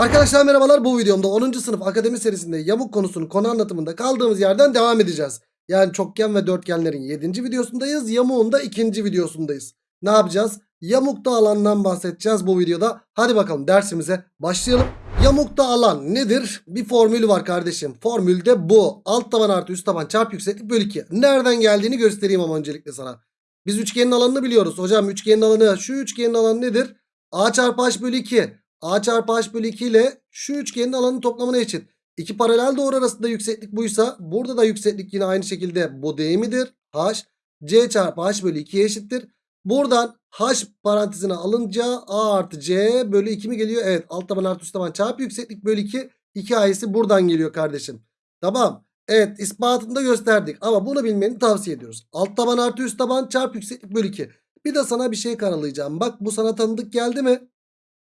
Arkadaşlar merhabalar bu videomda 10. sınıf akademi serisinde yamuk konusunun konu anlatımında kaldığımız yerden devam edeceğiz. Yani çokgen ve dörtgenlerin 7. videosundayız. Yamuğun da 2. videosundayız. Ne yapacağız? Yamukta alandan bahsedeceğiz bu videoda. Hadi bakalım dersimize başlayalım. Yamukta alan nedir? Bir formülü var kardeşim. Formül de bu. Alt taban artı üst taban çarpı yükseklik bölü 2. Nereden geldiğini göstereyim ama öncelikle sana. Biz üçgenin alanını biliyoruz. Hocam üçgenin alanı şu üçgenin alanı nedir? A çarpı H bölü 2. A çarpı H bölü 2 ile şu üçgenin alanının toplamına eşit. İki paralel doğru arasında yükseklik buysa burada da yükseklik yine aynı şekilde bu değil midir? H C çarpı H bölü 2'ye eşittir. Buradan H parantezine alınca A artı C bölü 2 mi geliyor? Evet alt taban artı üst taban çarpı yükseklik bölü 2. 2 A'si buradan geliyor kardeşim. Tamam. Evet ispatını da gösterdik ama bunu bilmeni tavsiye ediyoruz. Alt taban artı üst taban çarpı yükseklik bölü 2. Bir de sana bir şey karalayacağım. Bak bu sana tanıdık geldi mi?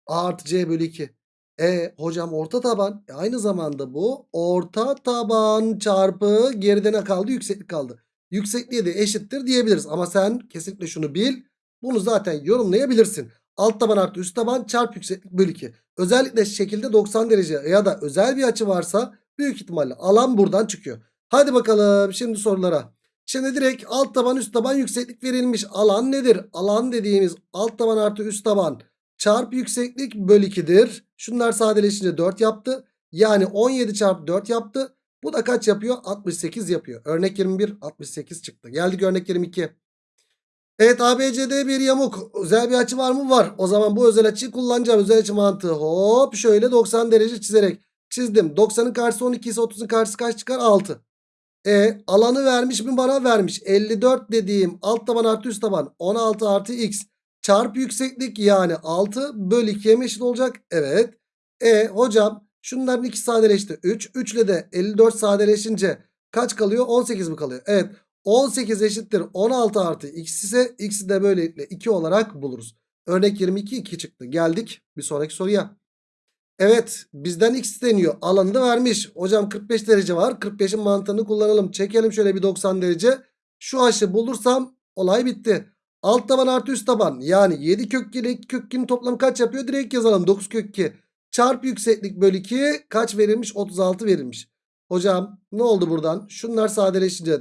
A artı C bölü 2. E hocam orta taban. E, aynı zamanda bu orta taban çarpı geride ne kaldı? Yükseklik kaldı. Yüksekliğe de eşittir diyebiliriz. Ama sen kesinlikle şunu bil. Bunu zaten yorumlayabilirsin. Alt taban artı üst taban çarpı yükseklik bölü 2. Özellikle şekilde 90 derece ya da özel bir açı varsa büyük ihtimalle alan buradan çıkıyor. Hadi bakalım şimdi sorulara. Şimdi direkt alt taban üst taban yükseklik verilmiş. Alan nedir? Alan dediğimiz alt taban artı üst taban çarpı yükseklik bölü 2'dir. Şunlar sadeleşince 4 yaptı. Yani 17 çarpı 4 yaptı. Bu da kaç yapıyor? 68 yapıyor. Örnek 21 68 çıktı. Geldik örnek 22. Evet ABCD bir yamuk. Özel bir açı var mı? Var. O zaman bu özel açıyı kullanacağım. Özel açı mantığı. Hop şöyle 90 derece çizerek çizdim. 90'ın karşısı 12 ise 30'un karşısı kaç çıkar? 6. E alanı vermiş mi bana vermiş. 54 dediğim alt taban artı üst taban 16 artı x çarpı yükseklik yani 6 bölü 2'ye mi eşit olacak? Evet. E hocam şunların ikisi sadeleşti. 3. 3 ile de 54 sadeleşince kaç kalıyor? 18 mi kalıyor? Evet. 18 eşittir 16 artı x ise x'i de böylelikle 2 olarak buluruz. Örnek 22 2 çıktı. Geldik bir sonraki soruya. Evet bizden x isteniyor. Alanı da vermiş. Hocam 45 derece var. 45'in mantığını kullanalım. Çekelim şöyle bir 90 derece. Şu aşı bulursam olay bitti. Alt taban artı üst taban. Yani 7 kök 2 ile 2 kök 2'nin toplamı kaç yapıyor? Direkt yazalım. 9 kök 2. Çarpı yükseklik bölü 2 kaç verilmiş? 36 verilmiş. Hocam ne oldu buradan? Şunlar sadeleşince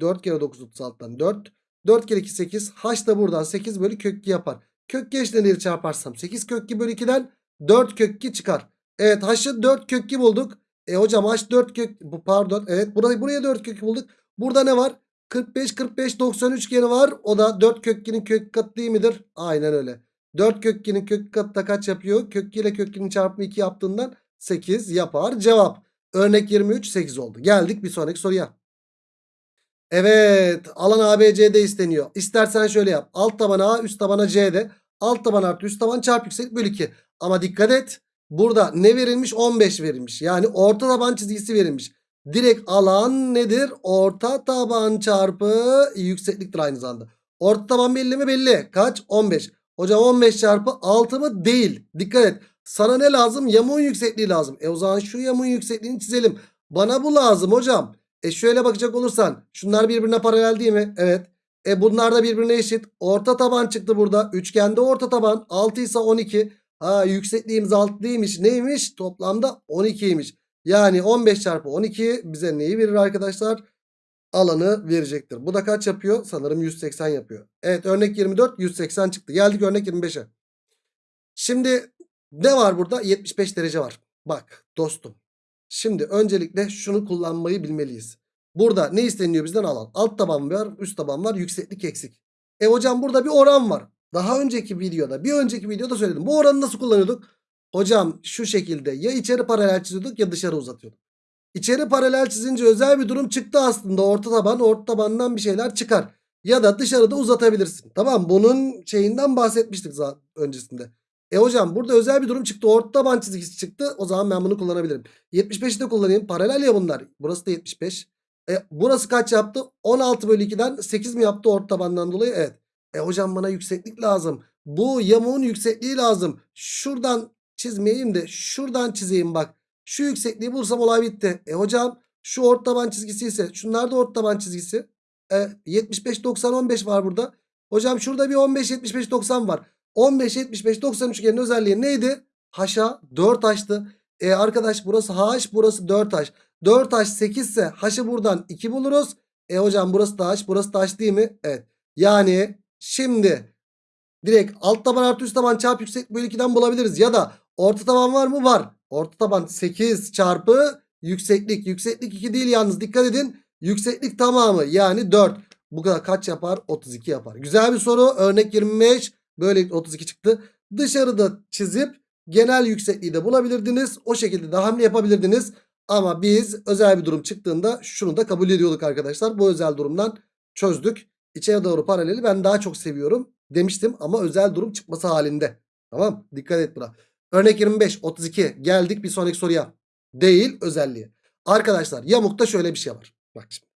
4 kere 9 36'dan 4. 4 kere 2 8. H da buradan 8 bölü kök 2 yapar. Kök 2 eşitliğini çarparsam 8 kök 2 bölü 2'den 4 kök 2 çıkar. Evet H'ı 4 kök 2 bulduk. E hocam H 4 kök bu pardon. Evet burayı buraya 4 kök 2 bulduk. Burada ne var? 45 45 90 üçgeni var. O da 4 kök 2'nin kök katı değil midir? Aynen öyle. 4 kök 2'nin kök katı da kaç yapıyor? Kök 2 ile kök 2'nin çarpımı 2 yaptığından 8 yapar. Cevap. Örnek 23 8 oldu. Geldik bir sonraki soruya. Evet alan ABCD isteniyor. İstersen şöyle yap. Alt tabana A üst tabana C'de. Alt taban artı üst taban çarpı yükseklik bölü 2. Ama dikkat et. Burada ne verilmiş? 15 verilmiş. Yani orta taban çizgisi verilmiş. Direkt alan nedir? Orta taban çarpı yüksekliktir aynı zamanda. Orta taban belli mi? Belli. Kaç? 15. Hocam 15 çarpı 6 mı? Değil. Dikkat et. Sana ne lazım? Yamuğun yüksekliği lazım. E o zaman şu yamuğun yüksekliğini çizelim. Bana bu lazım hocam. E şöyle bakacak olursan. Şunlar birbirine paralel değil mi? Evet. E bunlar da birbirine eşit. Orta taban çıktı burada. Üçgende orta taban. 6 ise 12. Ha yüksekliğimiz 6 değilmiş. Neymiş? Toplamda 12'ymiş. Yani 15 çarpı 12 bize neyi verir arkadaşlar? Alanı verecektir. Bu da kaç yapıyor? Sanırım 180 yapıyor. Evet örnek 24 180 çıktı. Geldik örnek 25'e. Şimdi ne var burada? 75 derece var. Bak dostum. Şimdi öncelikle şunu kullanmayı bilmeliyiz. Burada ne isteniyor bizden alan? Alt taban var, üst taban var, yükseklik eksik. E hocam burada bir oran var. Daha önceki videoda, bir önceki videoda söyledim. Bu oranı nasıl kullanıyorduk? Hocam şu şekilde ya içeri paralel çiziyorduk ya dışarı uzatıyorduk. İçeri paralel çizince özel bir durum çıktı aslında. Orta taban, orta tabandan bir şeyler çıkar. Ya da dışarıda uzatabilirsin. Tamam bunun şeyinden bahsetmiştik zaten öncesinde. E hocam burada özel bir durum çıktı. Orta taban çizgisi çıktı. O zaman ben bunu kullanabilirim. 75'i de kullanayım. Paralel ya bunlar. Burası da 75. E, burası kaç yaptı? 16 bölü 2'den 8 mi yaptı orta tabandan dolayı? Evet. E hocam bana yükseklik lazım. Bu yamuğun yüksekliği lazım. Şuradan çizmeyeyim de şuradan çizeyim bak. Şu yüksekliği bulursam olay bitti. E hocam şu orta taban çizgisi ise şunlar da orta taban çizgisi. E, 75 90 15 var burada. Hocam şurada bir 15 75 90 var. 15 75 90 üçgenin özelliği neydi? H'a 4H'tı. E arkadaş burası H burası 4H. 4H 8 ise H'ı buradan 2 buluruz. E hocam burası da H burası da H değil mi? Evet. Yani şimdi direkt alt taban artı üst taban çarpı yükseklik bölü 2'den bulabiliriz. Ya da orta taban var mı? Var. Orta taban 8 çarpı yükseklik. Yükseklik 2 değil yalnız dikkat edin. Yükseklik tamamı yani 4. Bu kadar kaç yapar? 32 yapar. Güzel bir soru. Örnek 25. Böyle 32 çıktı. Dışarıda çizip genel yüksekliği de bulabilirdiniz. O şekilde de hamle yapabilirdiniz. Ama biz özel bir durum çıktığında şunu da kabul ediyorduk arkadaşlar. Bu özel durumdan çözdük. İçeri doğru paraleli ben daha çok seviyorum demiştim ama özel durum çıkması halinde. Tamam dikkat et buna. Örnek 25 32 geldik bir sonraki soruya. Değil özelliği. Arkadaşlar yamukta şöyle bir şey var. Bak şimdi.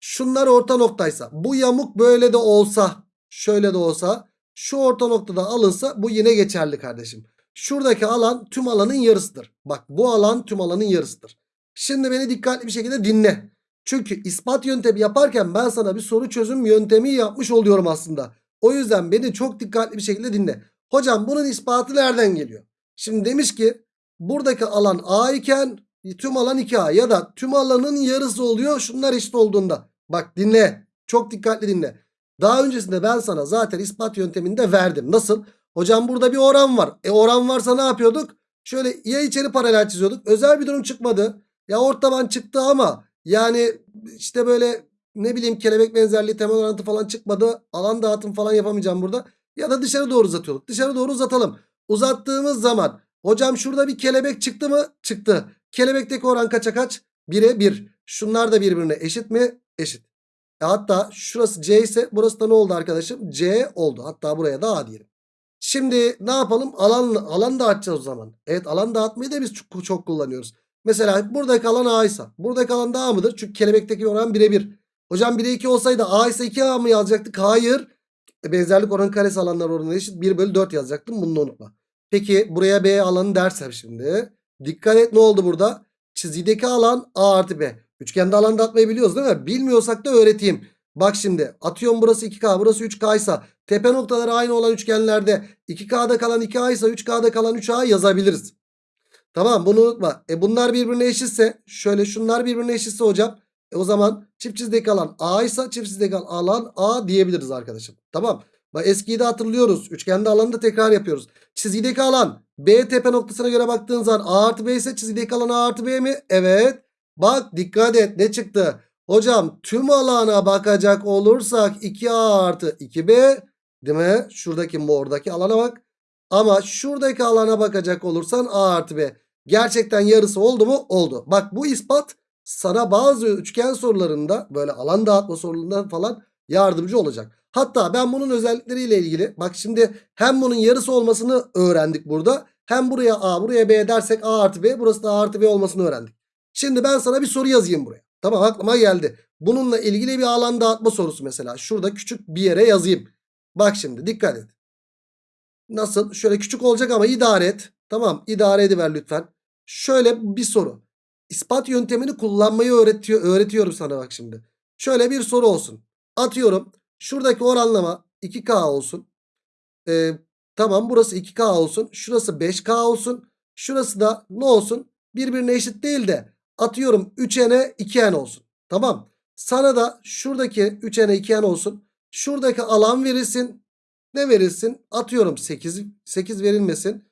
Şunlar orta noktaysa bu yamuk böyle de olsa şöyle de olsa şu orta noktada alınsa bu yine geçerli kardeşim. Şuradaki alan tüm alanın yarısıdır. Bak bu alan tüm alanın yarısıdır. Şimdi beni dikkatli bir şekilde dinle. Çünkü ispat yöntemi yaparken ben sana bir soru çözüm yöntemi yapmış oluyorum aslında. O yüzden beni çok dikkatli bir şekilde dinle. Hocam bunun ispatı nereden geliyor? Şimdi demiş ki buradaki alan A iken tüm alan 2A ya da tüm alanın yarısı oluyor şunlar eşit olduğunda. Bak dinle çok dikkatli dinle. Daha öncesinde ben sana zaten ispat yönteminde verdim. Nasıl? Hocam burada bir oran var. E oran varsa ne yapıyorduk? Şöyle ya içeri paralel çiziyorduk. Özel bir durum çıkmadı. Ya ortaban çıktı ama yani işte böyle ne bileyim kelebek benzerliği temel orantı falan çıkmadı. Alan dağıtım falan yapamayacağım burada. Ya da dışarı doğru uzatıyorduk. Dışarı doğru uzatalım. Uzattığımız zaman hocam şurada bir kelebek çıktı mı? Çıktı. Kelebekteki oran kaça kaç? 1'e 1. Şunlar da birbirine eşit mi? Eşit. E hatta şurası C ise burası da ne oldu arkadaşım? C oldu. Hatta buraya da A diyelim. Şimdi ne yapalım? Alan, alan dağıtacağız o zaman. Evet alan dağıtmayı da biz çok, çok kullanıyoruz. Mesela buradaki alan A ise buradaki alan da A mıdır? Çünkü kelebekteki oran 1'e 1. Hocam 1'e 2 olsaydı A ise 2A mı yazacaktık? Hayır. E, benzerlik oranı karesi alanlar oranı eşit 1 bölü 4 yazacaktım. Bunu da unutma. Peki buraya B alanı dersem şimdi. Dikkat et ne oldu burada? Çizgideki alan A artı B. Üçgende alan dağıtmayı biliyoruz değil mi? Bilmiyorsak da öğreteyim. Bak şimdi atıyorum burası 2K burası 3K ise tepe noktaları aynı olan üçgenlerde 2K'da kalan 2A ise 3K'da kalan 3A yazabiliriz. Tamam bunu unutma. E bunlar birbirine eşitse şöyle şunlar birbirine eşitse hocam. E o zaman çift çizdeki alan A ise çift çizdeki alan A diyebiliriz arkadaşım. Tamam. Eskiyi de hatırlıyoruz. Üçgende alanı da tekrar yapıyoruz. Çizgideki alan B tepe noktasına göre baktığın zaman A artı B ise çizgideki alan A artı B mi? Evet. Bak dikkat et ne çıktı? Hocam tüm alana bakacak olursak 2A artı 2B değil mi? Şuradaki mordaki alana bak. Ama şuradaki alana bakacak olursan A artı B. Gerçekten yarısı oldu mu? Oldu. Bak bu ispat sana bazı üçgen sorularında böyle alan dağıtma sorularında falan yardımcı olacak. Hatta ben bunun özellikleriyle ilgili bak şimdi hem bunun yarısı olmasını öğrendik burada. Hem buraya A buraya B dersek A artı B burası da A artı B olmasını öğrendik. Şimdi ben sana bir soru yazayım buraya. Tamam aklıma geldi. Bununla ilgili bir alan dağıtma sorusu mesela. Şurada küçük bir yere yazayım. Bak şimdi dikkat et. Nasıl? Şöyle küçük olacak ama idare et. Tamam idare ediver lütfen. Şöyle bir soru. İspat yöntemini kullanmayı öğretiyor, öğretiyorum sana bak şimdi. Şöyle bir soru olsun. Atıyorum. Şuradaki oranlama 2K olsun. Ee, tamam burası 2K olsun. Şurası 5K olsun. Şurası da ne olsun? Birbirine eşit değil de atıyorum 3N'e 2N olsun. Tamam. Sana da şuradaki 3N'e 2N olsun. Şuradaki alan verilsin. Ne verilsin? Atıyorum 8, 8 verilmesin.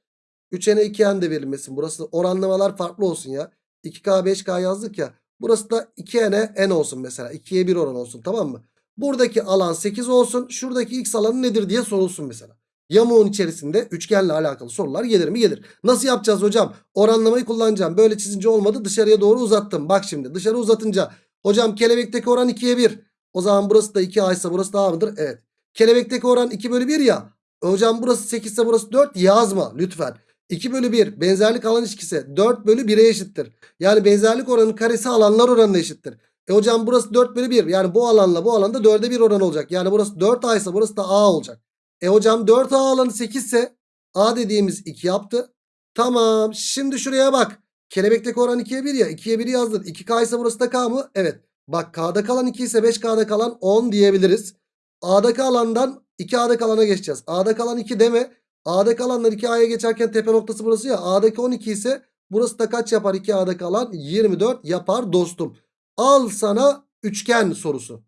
3N'e 2N de verilmesin. Burası oranlamalar farklı olsun ya. 2K 5K yazdık ya. Burası da 2N'e N olsun mesela. 2'ye 1 oran olsun tamam mı? Buradaki alan 8 olsun. Şuradaki x alanı nedir diye sorulsun mesela. Yamuğun içerisinde üçgenle alakalı sorular gelir mi? Gelir. Nasıl yapacağız hocam? Oranlamayı kullanacağım. Böyle çizince olmadı. Dışarıya doğru uzattım. Bak şimdi dışarı uzatınca. Hocam kelebekteki oran 2'ye 1. O zaman burası da 2A ise burası da A mıdır? Evet. Kelebekteki oran 2 bölü 1 ya. Hocam burası 8 ise burası 4 yazma lütfen. 2 bölü 1 benzerlik alan ilişkisi 4 bölü 1'e eşittir. Yani benzerlik oranı karesi alanlar oranına eşittir. E hocam burası 4 bölü 1 yani bu alanla bu alanda 4'e 1 oran olacak. Yani burası 4A ise burası da A olacak. E hocam 4A alanı 8 ise A dediğimiz 2 yaptı. Tamam şimdi şuraya bak. Kelebekteki oran 2'ye 1 ya 2'ye 1 yazdın. 2K ise burası da K mı? Evet. Bak K'da kalan 2 ise 5K'da kalan 10 diyebiliriz. A'daki alandan 2A'da kalana geçeceğiz. A'da kalan 2 deme. A'daki alanlar 2A'ya geçerken tepe noktası burası ya. A'daki 12 ise burası da kaç yapar 2A'daki alan? 24 yapar dostum. Al sana üçgen sorusu.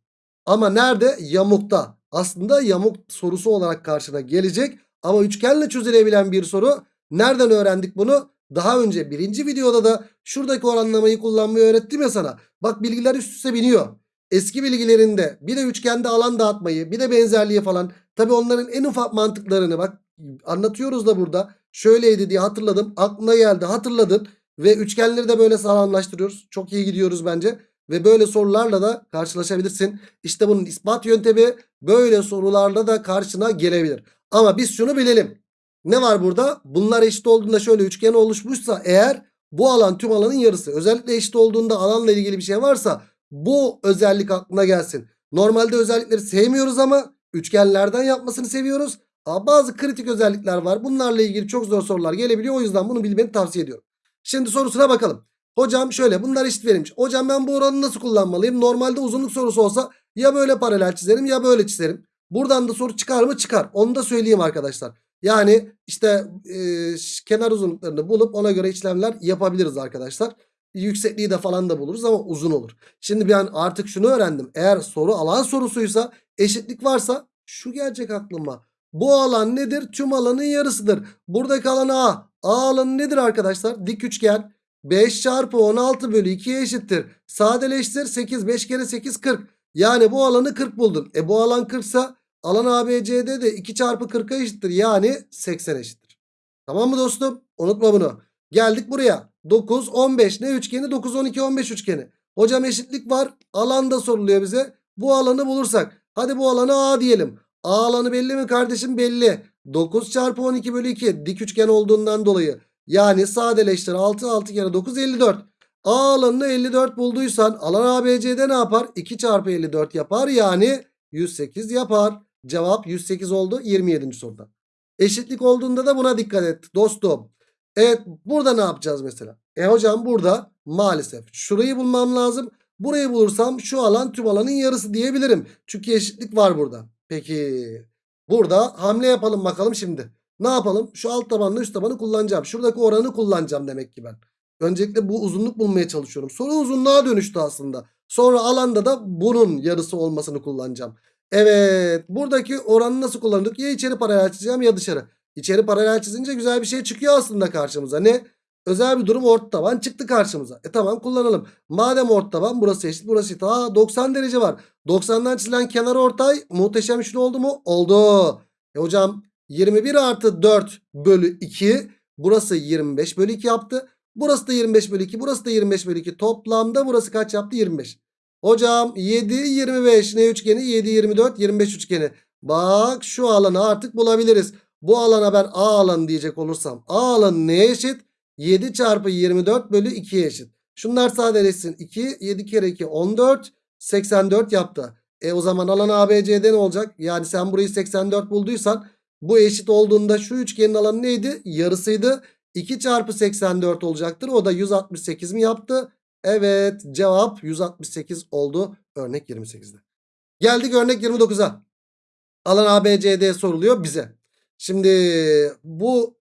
Ama nerede? Yamukta. Aslında yamuk sorusu olarak karşına gelecek. Ama üçgenle çözülebilen bir soru. Nereden öğrendik bunu? Daha önce birinci videoda da şuradaki oranlamayı kullanmayı öğrettim ya sana. Bak bilgiler üst üste biniyor. Eski bilgilerinde bir de üçgende alan dağıtmayı bir de benzerliği falan. Tabi onların en ufak mantıklarını bak anlatıyoruz da burada. Şöyleydi diye hatırladım. Aklına geldi hatırladın. Ve üçgenleri de böyle sağlamlaştırıyoruz. Çok iyi gidiyoruz bence. Ve böyle sorularla da karşılaşabilirsin. İşte bunun ispat yöntemi böyle sorularla da karşına gelebilir. Ama biz şunu bilelim. Ne var burada? Bunlar eşit olduğunda şöyle üçgen oluşmuşsa eğer bu alan tüm alanın yarısı. Özellikle eşit olduğunda alanla ilgili bir şey varsa bu özellik aklına gelsin. Normalde özellikleri sevmiyoruz ama üçgenlerden yapmasını seviyoruz. Bazı kritik özellikler var. Bunlarla ilgili çok zor sorular gelebiliyor. O yüzden bunu bilmeni tavsiye ediyorum. Şimdi sorusuna bakalım. Hocam şöyle bunlar eşit verilmiş. Hocam ben bu oranı nasıl kullanmalıyım? Normalde uzunluk sorusu olsa ya böyle paralel çizerim ya böyle çizerim. Buradan da soru çıkar mı? Çıkar. Onu da söyleyeyim arkadaşlar. Yani işte e, kenar uzunluklarını bulup ona göre işlemler yapabiliriz arkadaşlar. Yüksekliği de falan da buluruz ama uzun olur. Şimdi ben artık şunu öğrendim. Eğer soru alan sorusuysa eşitlik varsa şu gelecek aklıma. Bu alan nedir? Tüm alanın yarısıdır. Buradaki alan A. A alanı nedir arkadaşlar? Dik üçgen. 5 çarpı 16 bölü 2'ye eşittir. Sadeleştir 8 5 kere 8 40. Yani bu alanı 40 buldun. E bu alan 40 sa alan ABCD de 2 çarpı 40'a eşittir. Yani 80 eşittir. Tamam mı dostum? Unutma bunu. Geldik buraya. 9 15 ne üçgeni? 9 12 15 üçgeni. Hocam eşitlik var. Alan da soruluyor bize. Bu alanı bulursak. Hadi bu alanı A diyelim. A alanı belli mi kardeşim? Belli. 9 çarpı 12 bölü 2 dik üçgen olduğundan dolayı. Yani sadeleştir 6 6 kere 9 54. A alanını 54 bulduysan alan ABC'de ne yapar? 2 çarpı 54 yapar yani 108 yapar. Cevap 108 oldu 27. soruda. Eşitlik olduğunda da buna dikkat et dostum. Evet burada ne yapacağız mesela? E hocam burada maalesef şurayı bulmam lazım. Burayı bulursam şu alan tüm alanın yarısı diyebilirim. Çünkü eşitlik var burada. Peki burada hamle yapalım bakalım şimdi. Ne yapalım? Şu alt tabanla üst tabanı kullanacağım. Şuradaki oranı kullanacağım demek ki ben. Öncelikle bu uzunluk bulmaya çalışıyorum. Soru uzunluğa dönüştü aslında. Sonra alanda da bunun yarısı olmasını kullanacağım. Evet. Buradaki oranı nasıl kullandık? Ya içeri paralel çizeceğim ya dışarı. İçeri paralel çizince güzel bir şey çıkıyor aslında karşımıza. Ne? Özel bir durum orta taban çıktı karşımıza. E tamam kullanalım. Madem orta taban burası eşit burası eşit. Aa 90 derece var. 90'dan çizilen kenar ortay muhteşem üçlü oldu mu? Oldu. E hocam 21 artı 4 bölü 2. Burası 25 bölü 2 yaptı. Burası da 25 bölü 2. Burası da 25 bölü 2. Toplamda burası kaç yaptı? 25. Hocam 7 25 ne üçgeni? 7 24 25 üçgeni. Bak şu alanı artık bulabiliriz. Bu alana ben A alanı diyecek olursam A alanı neye eşit? 7 çarpı 24 bölü 2'ye eşit. Şunlar sadeleşsin. 2 7 kere 2 14 84 yaptı. E o zaman alan ABCD ne olacak? Yani sen burayı 84 bulduysan bu eşit olduğunda şu üçgenin alanı neydi? Yarısıydı. 2 çarpı 84 olacaktır. O da 168 mi yaptı? Evet cevap 168 oldu örnek 28'de. Geldik örnek 29'a. Alan ABCD soruluyor bize. Şimdi bu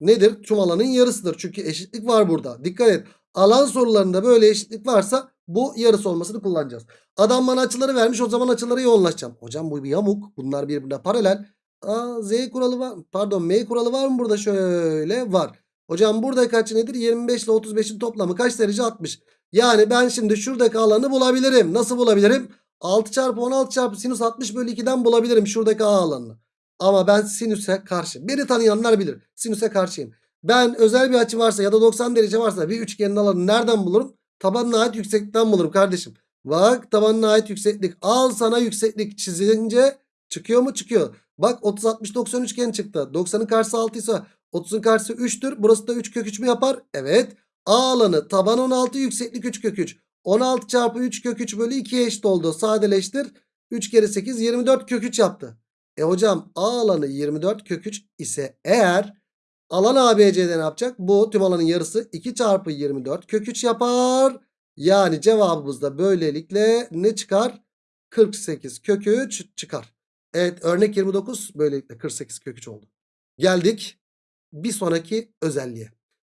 nedir? Tüm alanın yarısıdır. Çünkü eşitlik var burada. Dikkat et. Alan sorularında böyle eşitlik varsa bu yarısı olmasını kullanacağız. Adam bana açıları vermiş o zaman açılara yoğunlaşacağım. Hocam bu bir yamuk. Bunlar birbirine paralel. Aa, Z kuralı var. Pardon M kuralı var mı burada? Şöyle var. Hocam burada kaç nedir? 25 ile 35'in toplamı kaç derece? 60. Yani ben şimdi şuradaki alanı bulabilirim. Nasıl bulabilirim? 6 çarpı 16 çarpı sinüs 60 bölü 2'den bulabilirim şuradaki A alanını. Ama ben sinüse karşı. Beni tanıyanlar bilir. Sinüse karşıyım. Ben özel bir açı varsa ya da 90 derece varsa bir üçgenin alanını nereden bulurum? Tabanına ait yükseklikten bulurum kardeşim. Bak tabanına ait yükseklik. Al sana yükseklik çizilince çıkıyor mu? Çıkıyor. Bak 30 60 90 üçgen çıktı. 90'ın karşısı 6 ise 30'un karşısı 3'tür. Burası da 3 kök 3 mü yapar? Evet. A alanı taban 16 yükseklik 3 kök 3. 16 çarpı 3 kök 3 bölü 2'ye eşit oldu. Sadeleştir. 3 kere 8 24 kök 3 yaptı. E hocam A alanı 24 kök 3 ise eğer alan ABC'de ne yapacak? Bu tüm alanın yarısı 2 çarpı 24 kök 3 yapar. Yani cevabımız da böylelikle ne çıkar? 48 kök 3 çıkar. Evet örnek 29 böylelikle 48 kök 3 oldu. Geldik bir sonraki özelliğe.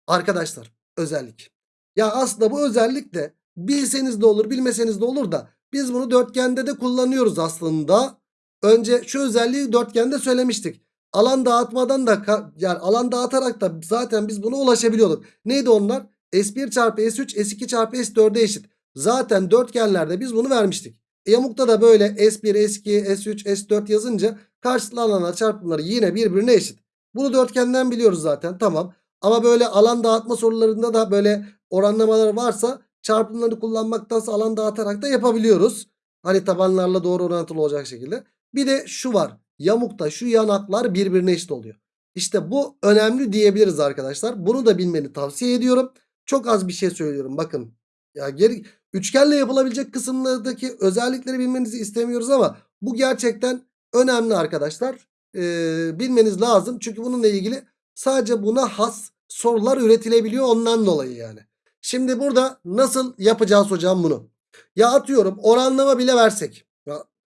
Arkadaşlar özellik. Ya aslında bu özellik de bilseniz de olur bilmeseniz de olur da biz bunu dörtgende de kullanıyoruz aslında. Önce şu özelliği dörtgende söylemiştik. Alan dağıtmadan da yani alan dağıtarak da zaten biz buna ulaşabiliyorduk. Neydi onlar? S1 çarpı S3 S2 çarpı S4'e eşit. Zaten dörtgenlerde biz bunu vermiştik. E, Yamukta da böyle S1, S2, S3, S4 yazınca karşılıklı alanlar çarpımları yine birbirine eşit. Bunu dörtgenden biliyoruz zaten tamam. Ama böyle alan dağıtma sorularında da böyle oranlamalar varsa çarpımları kullanmaktansa alan dağıtarak da yapabiliyoruz. Hani tabanlarla doğru orantılı olacak şekilde. Bir de şu var. Yamukta şu yanaklar birbirine eşit oluyor. İşte bu önemli diyebiliriz arkadaşlar. Bunu da bilmeni tavsiye ediyorum. Çok az bir şey söylüyorum bakın. Ya geri üçgenle yapılabilecek kısımlardaki özellikleri bilmenizi istemiyoruz ama bu gerçekten önemli arkadaşlar. Ee, bilmeniz lazım. Çünkü bununla ilgili sadece buna has sorular üretilebiliyor ondan dolayı yani. Şimdi burada nasıl yapacağız hocam bunu? Ya atıyorum oranlama bile versek.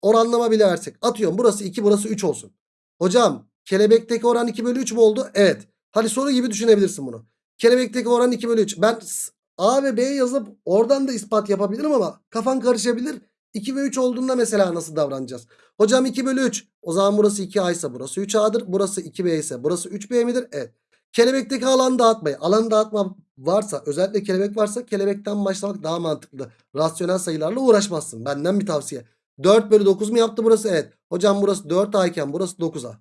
Oranlama bile versek. Atıyorum burası 2 burası 3 olsun. Hocam kelebekteki oran 2 bölü 3 mü oldu? Evet. Hadi soru gibi düşünebilirsin bunu. Kelebekteki oran 2 bölü 3. Ben A ve B yazıp oradan da ispat yapabilirim ama kafan karışabilir. 2 ve 3 olduğunda mesela nasıl davranacağız? Hocam 2 bölü 3. O zaman burası 2A ise burası 3A'dır. Burası 2B ise burası 3B midir? Evet. Kelebekteki alan dağıtmayı. Alan dağıtma varsa özellikle kelebek varsa kelebekten başlamak daha mantıklı. Rasyonel sayılarla uğraşmazsın. Benden bir tavsiye. 4 bölü 9 mu yaptı burası? Evet. Hocam burası 4A iken burası 9A.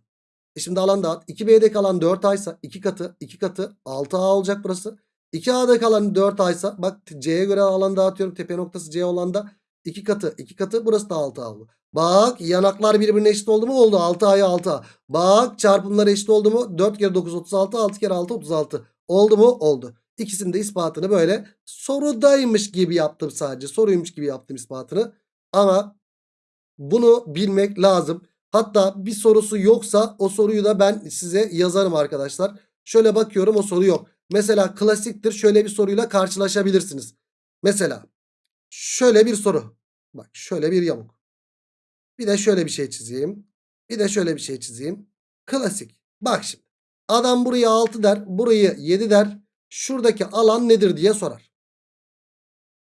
E şimdi alan dağıt. 2B'de kalan 4A ise 2 katı 2 katı 6A olacak burası. 2A'da kalan 4A ise bak C'ye göre alan dağıtıyorum. Tepe noktası C olan da 2 katı 2 katı burası da 6A oldu. Bak yanaklar birbirine eşit oldu mu? Oldu. 6A'ya 6A. Bak çarpımlar eşit oldu mu? 4 kere 9 36 6 kere 6 36. Oldu mu? Oldu. İkisinin de ispatını böyle sorudaymış gibi yaptım sadece. Soruymuş gibi yaptım ispatını. Ama bunu bilmek lazım. Hatta bir sorusu yoksa o soruyu da ben size yazarım arkadaşlar. Şöyle bakıyorum o soru yok. Mesela klasiktir şöyle bir soruyla karşılaşabilirsiniz. Mesela şöyle bir soru. Bak şöyle bir yamuk. Bir de şöyle bir şey çizeyim. Bir de şöyle bir şey çizeyim. Klasik. Bak şimdi. Adam buraya 6 der. Burayı 7 der. Şuradaki alan nedir diye sorar.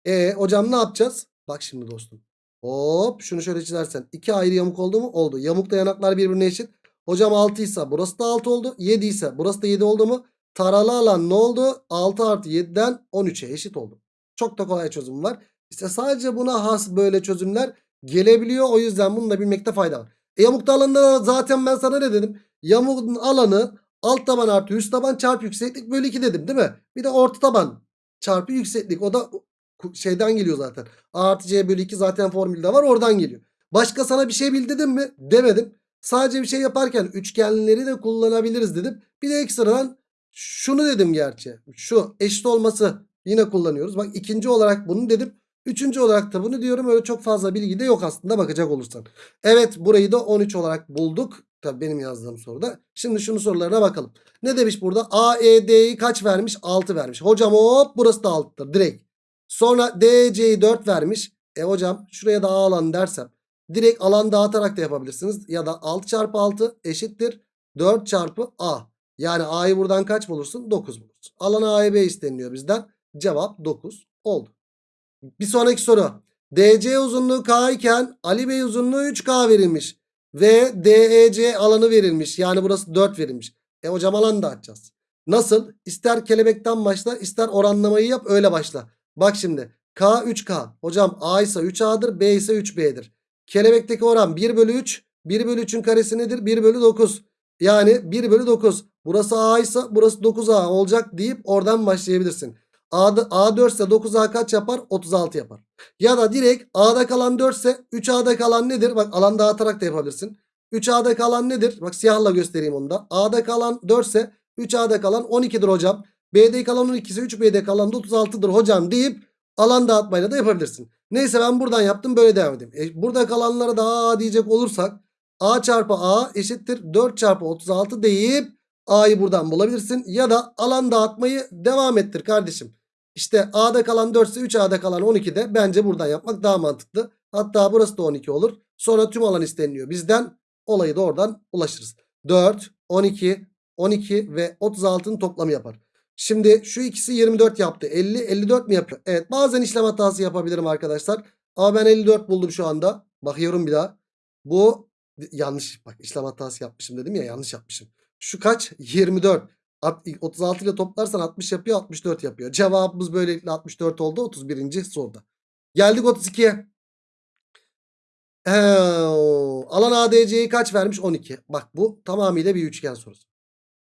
E hocam ne yapacağız? Bak şimdi dostum. Hop şunu şöyle çizersen. iki ayrı yamuk oldu mu? Oldu. Yamukta yanaklar birbirine eşit. Hocam 6 ise burası da 6 oldu. 7 ise burası da 7 oldu mu? Taralı alan ne oldu? 6 artı 7'den 13'e eşit oldu. Çok da kolay çözüm var. İşte sadece buna has böyle çözümler gelebiliyor. O yüzden bunu da bilmekte fayda var. E yamukta alanda da zaten ben sana ne dedim? Yamuğun alanı alt taban artı üst taban çarpı yükseklik bölü 2 dedim değil mi? Bir de orta taban çarpı yükseklik. O da şeyden geliyor zaten. A artı C bölü 2 zaten formülde var oradan geliyor. Başka sana bir şey bildirdim mi? Demedim. Sadece bir şey yaparken üçgenleri de kullanabiliriz dedim. Bir de ekstradan şunu dedim gerçi. Şu eşit olması yine kullanıyoruz. Bak ikinci olarak bunu dedim. Üçüncü olarak da bunu diyorum. Öyle çok fazla bilgi de yok aslında bakacak olursan. Evet burayı da 13 olarak bulduk. Tabii benim yazdığım soruda. Şimdi şunu sorularına bakalım. Ne demiş burada? A, E, D'yi kaç vermiş? 6 vermiş. Hocam hop burası da 6'dır direkt. Sonra DC'yi 4 vermiş. E hocam şuraya da A alan dersem. Direkt alan dağıtarak da yapabilirsiniz. Ya da 6 çarpı 6 eşittir. 4 çarpı A. Yani A'yı buradan kaç bulursun? 9 bulursun. Alan A, B isteniliyor bizden. Cevap 9 oldu. Bir sonraki soru. DC uzunluğu K iken Ali Bey uzunluğu 3K verilmiş. Ve DEC alanı verilmiş. Yani burası 4 verilmiş. E hocam alanı da açacağız. Nasıl? İster kelebekten başla ister oranlamayı yap öyle başla. Bak şimdi K 3K. Hocam A ise 3A'dır B ise 3B'dir. Kelebekteki oran 1 bölü 3. 1 bölü 3'ün karesi nedir? 1 bölü 9. Yani 1 bölü 9. Burası A ise burası 9A olacak deyip oradan başlayabilirsin. A'da, A4 ise 9A kaç yapar? 36 yapar. Ya da direkt A'da kalan 4 ise 3A'da kalan nedir? Bak alan dağıtarak da yapabilirsin. 3A'da kalan nedir? Bak siyahla göstereyim onu da. A'da kalan 4 ise 3A'da kalan 12'dir hocam. B'de kalan 12 ise 3B'de kalan da 36'dır hocam deyip alan dağıtmayla da yapabilirsin. Neyse ben buradan yaptım böyle devam edeyim. E, burada kalanlara da A diyecek olursak A çarpı A eşittir 4 çarpı 36 deyip A'yı buradan bulabilirsin. Ya da alan dağıtmayı devam ettir kardeşim. İşte A'da kalan 4 ise 3A'da kalan 12 de bence buradan yapmak daha mantıklı. Hatta burası da 12 olur. Sonra tüm alan isteniliyor bizden. Olayı da oradan ulaşırız. 4, 12, 12 ve 36'nın toplamı yapar. Şimdi şu ikisi 24 yaptı. 50, 54 mi yapıyor? Evet bazen işlem hatası yapabilirim arkadaşlar. Ama ben 54 buldum şu anda. Bakıyorum bir daha. Bu yanlış. Bak işlem hatası yapmışım dedim ya yanlış yapmışım. Şu kaç? 24. At- 36 ile toplarsan 60 yapıyor 64 yapıyor. Cevabımız böylelikle 64 oldu 31. soruda. Geldik 32'ye. Ee, alan ADC'yi kaç vermiş? 12. Bak bu tamamıyla bir üçgen sorusu.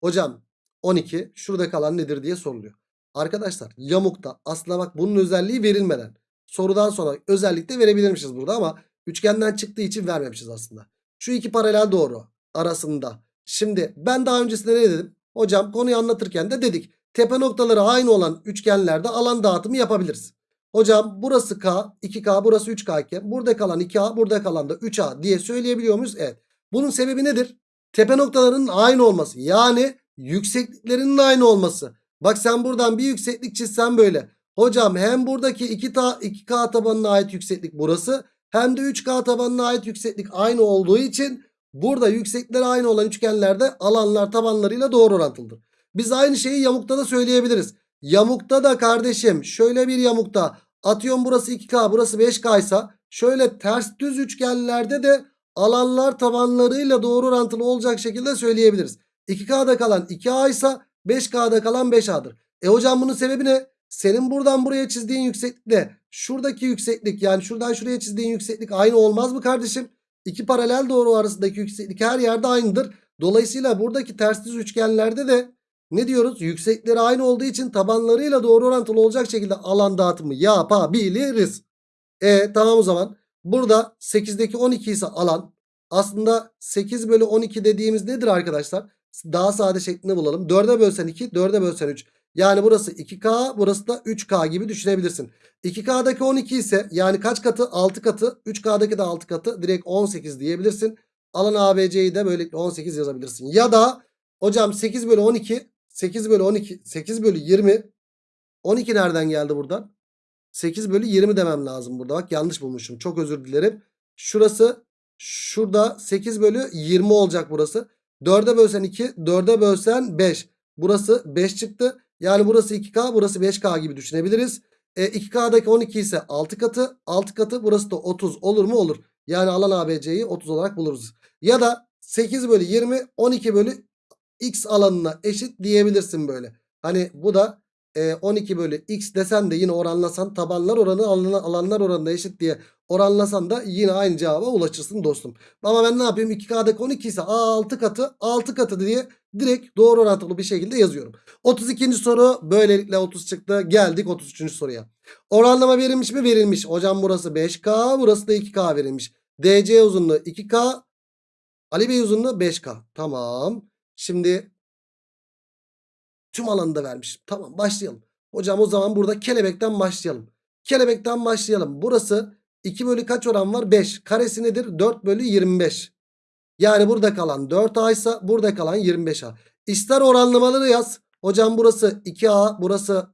Hocam 12 şurada kalan nedir diye soruluyor. Arkadaşlar yamukta aslında bak bunun özelliği verilmeden. Sorudan sonra özellik de verebilirmişiz burada ama üçgenden çıktığı için vermemişiz aslında. Şu iki paralel doğru arasında. Şimdi ben daha öncesinde ne dedim? Hocam konuyu anlatırken de dedik. Tepe noktaları aynı olan üçgenlerde alan dağıtımı yapabiliriz. Hocam burası K, 2K, burası 3K iken burada kalan 2A, burada kalan da 3A diye söyleyebiliyor muyuz? Evet. Bunun sebebi nedir? Tepe noktalarının aynı olması. Yani yüksekliklerinin aynı olması. Bak sen buradan bir yükseklik çizsen böyle. Hocam hem buradaki 2 ta 2K tabanına ait yükseklik burası hem de 3K tabanına ait yükseklik aynı olduğu için burada yükseklikleri aynı olan üçgenlerde alanlar tabanlarıyla doğru orantılıdır. Biz aynı şeyi yamukta da söyleyebiliriz. Yamukta da kardeşim şöyle bir yamukta atıyorum burası 2K burası 5K ise şöyle ters düz üçgenlerde de alanlar tabanlarıyla doğru orantılı olacak şekilde söyleyebiliriz. 2K'da kalan 2A ise 5K'da kalan 5A'dır. E hocam bunun sebebi ne? Senin buradan buraya çizdiğin yükseklikle şuradaki yükseklik yani şuradan şuraya çizdiğin yükseklik aynı olmaz mı kardeşim? İki paralel doğru arasındaki yükseklik her yerde aynıdır. Dolayısıyla buradaki ters düz üçgenlerde de ne diyoruz? Yüksekleri aynı olduğu için tabanlarıyla doğru orantılı olacak şekilde alan dağıtımı yapabiliriz. E tamam o zaman. Burada 8'deki 12 ise alan. Aslında 8 bölü 12 dediğimiz nedir arkadaşlar? Daha sade şeklinde bulalım. 4'e bölsen 2, 4'e bölsen 3. Yani burası 2K, burası da 3K gibi düşünebilirsin. 2K'daki 12 ise yani kaç katı? 6 katı. 3K'daki de 6 katı. Direkt 18 diyebilirsin. Alan ABC'yi de böylelikle 18 yazabilirsin. Ya da hocam 8 bölü 12, 8 bölü 12, 8 bölü 20. 12 nereden geldi buradan? 8 bölü 20 demem lazım burada. Bak yanlış bulmuşum. Çok özür dilerim. Şurası şurada 8 bölü 20 olacak burası. 4'e bölsen 2, 4'e bölsen 5. Burası 5 çıktı. Yani burası 2K, burası 5K gibi düşünebiliriz. E, 2K'daki 12 ise 6 katı. 6 katı burası da 30 olur mu? Olur. Yani alan ABC'yi 30 olarak buluruz. Ya da 8 bölü 20, 12 bölü X alanına eşit diyebilirsin böyle. Hani bu da 12 bölü X desen de yine oranlasan tabanlar oranı alanlar, oranına eşit diye oranlasan da yine aynı cevaba ulaşırsın dostum. Ama ben ne yapayım 2K'daki 12 ise 6 katı 6 katı diye direkt doğru orantılı bir şekilde yazıyorum. 32. soru böylelikle 30 çıktı. Geldik 33. soruya. Oranlama verilmiş mi? Verilmiş. Hocam burası 5K burası da 2K verilmiş. DC uzunluğu 2K Ali Bey uzunluğu 5K. Tamam. Şimdi tüm alanı da vermiş. Tamam başlayalım. Hocam o zaman burada kelebekten başlayalım. Kelebekten başlayalım. Burası 2 bölü kaç oran var? 5. Karesi nedir? 4 bölü 25. Yani burada kalan 4A ise burada kalan 25A. İster oranlamaları yaz. Hocam burası 2A, burası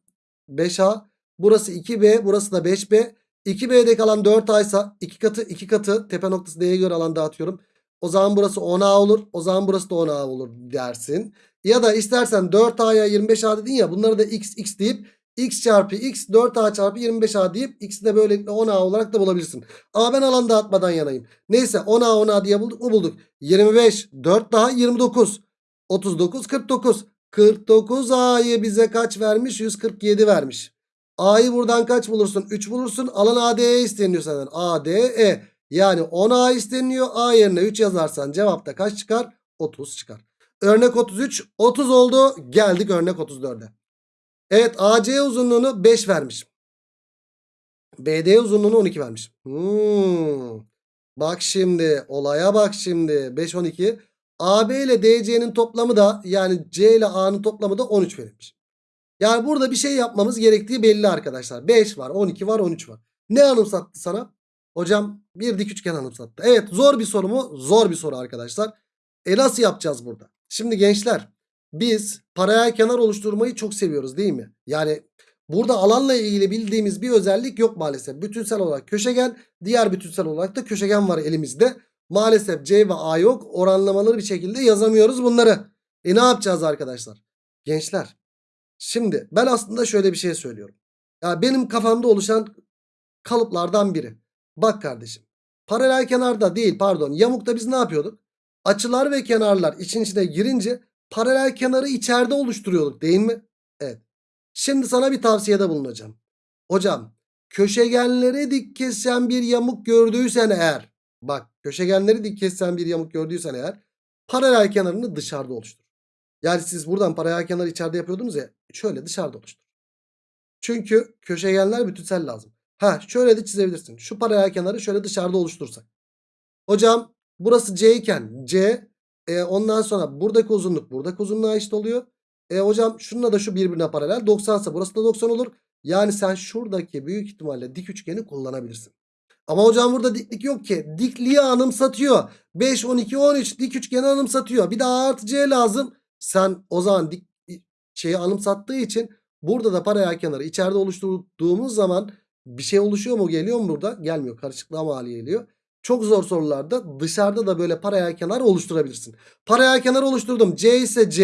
5A, burası 2B, burası da 5B. 2B'de kalan 4A ise 2 katı 2 katı tepe noktası D'ye göre alan dağıtıyorum. O zaman burası 10A olur. O zaman burası da 10A olur dersin. Ya da istersen 4A'ya 25A dedin ya bunları da x x deyip x çarpı x 4A çarpı 25A deyip x'i de böylelikle 10A olarak da bulabilirsin. Ama ben alan dağıtmadan yanayım. Neyse 10A 10A diye bulduk mu bulduk. 25 4 daha 29 39 49 49 A'yı bize kaç vermiş 147 vermiş. A'yı buradan kaç bulursun 3 bulursun alan AD'ye isteniyor senden ADE yani 10A isteniyor A yerine 3 yazarsan cevapta kaç çıkar 30 çıkar. Örnek 33 30 oldu geldik örnek 34'e. Evet AC uzunluğunu 5 vermiş. BD uzunluğunu 12 vermiş. Hmm. Bak şimdi olaya bak şimdi 5 12. AB ile DC'nin toplamı da yani C ile A'nın toplamı da 13 verilmiş. Yani burada bir şey yapmamız gerektiği belli arkadaşlar. 5 var 12 var 13 var. Ne anımsattı sana? Hocam bir dik üçgen anımsattı. Evet zor bir soru mu? Zor bir soru arkadaşlar. E nasıl yapacağız burada? Şimdi gençler biz paralel kenar oluşturmayı çok seviyoruz değil mi? Yani burada alanla ilgili bildiğimiz bir özellik yok maalesef. Bütünsel olarak köşegen, diğer bütünsel olarak da köşegen var elimizde. Maalesef C ve A yok. Oranlamaları bir şekilde yazamıyoruz bunları. E ne yapacağız arkadaşlar? Gençler. Şimdi ben aslında şöyle bir şey söylüyorum. Ya benim kafamda oluşan kalıplardan biri. Bak kardeşim. Paralel kenarda değil pardon yamukta biz ne yapıyorduk? Açılar ve kenarlar için içine girince paralel kenarı içeride oluşturuyorduk değil mi? Evet. Şimdi sana bir tavsiyede bulunacağım. Hocam köşegenleri dik kesen bir yamuk gördüysen eğer bak köşegenleri dik kesen bir yamuk gördüysen eğer paralel kenarını dışarıda oluştur. Yani siz buradan paralel kenarı içeride yapıyordunuz ya şöyle dışarıda oluştur. Çünkü köşegenler bütünsel lazım. Ha şöyle de çizebilirsin. Şu paralel kenarı şöyle dışarıda oluştursak. Hocam burası C iken C e, ondan sonra buradaki uzunluk buradaki uzunluğa eşit oluyor. E, hocam şununla da şu birbirine paralel 90 ise burası da 90 olur. Yani sen şuradaki büyük ihtimalle dik üçgeni kullanabilirsin. Ama hocam burada diklik yok ki. Dikliği anımsatıyor. 5, 12, 13 dik üçgeni anımsatıyor. Bir de A artı C lazım. Sen o zaman dik şeyi anımsattığı için burada da paralel kenarı içeride oluşturduğumuz zaman bir şey oluşuyor mu geliyor mu burada? Gelmiyor. Karışıklığa mal geliyor. Çok zor sorularda dışarıda da böyle paralel kenar oluşturabilirsin. Paralel kenar oluşturdum. C ise C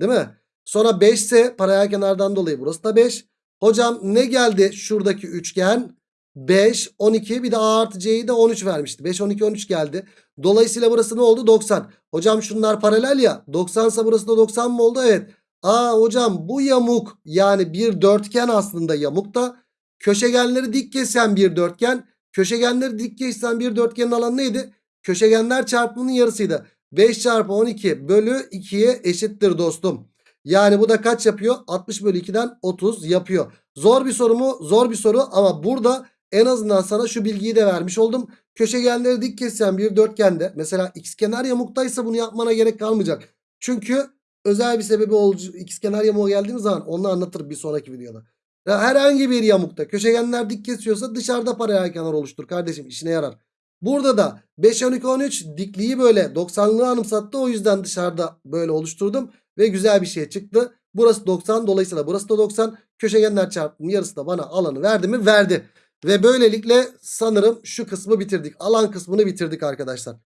değil mi? Sonra 5 ise paralel kenardan dolayı burası da 5. Hocam ne geldi şuradaki üçgen? 5, 12 bir de A artı C'yi de 13 vermişti. 5, 12, 13 geldi. Dolayısıyla burası ne oldu? 90. Hocam şunlar paralel ya. 90 ise burası da 90 mı oldu? Evet. Aa hocam bu yamuk yani bir dörtgen aslında yamuk da köşegenleri dik kesen bir dörtgen. Köşegenleri dik kesen bir dörtgenin alanı neydi? Köşegenler çarpımının yarısıydı. 5 çarpı 12 bölü 2'ye eşittir dostum. Yani bu da kaç yapıyor? 60 bölü 2'den 30 yapıyor. Zor bir soru mu? Zor bir soru ama burada en azından sana şu bilgiyi de vermiş oldum. Köşegenleri dik kesen bir dörtgende mesela ikizkenar yamuktaysa bunu yapmana gerek kalmayacak. Çünkü özel bir sebebi olacak. İkizkenar yamuğa geldiğimiz zaman onu anlatırım bir sonraki videoda. Herhangi bir yamukta köşegenler dik kesiyorsa dışarıda paralel kenar oluştur kardeşim işine yarar. Burada da 5 12 13 dikliği böyle 90'lığı anımsattı o yüzden dışarıda böyle oluşturdum ve güzel bir şey çıktı. Burası 90 dolayısıyla burası da 90 köşegenler çarpımının yarısı da bana alanı verdi mi? Verdi. Ve böylelikle sanırım şu kısmı bitirdik. Alan kısmını bitirdik arkadaşlar.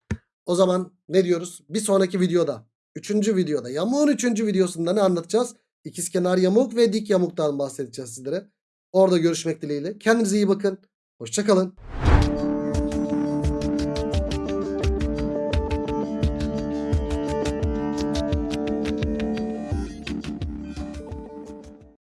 O zaman ne diyoruz? Bir sonraki videoda, üçüncü videoda, yamuğun üçüncü videosunda ne anlatacağız? İkizkenar yamuk ve dik yamuktan bahsedeceğiz sizlere. Orada görüşmek dileğiyle. Kendinize iyi bakın. Hoşçakalın.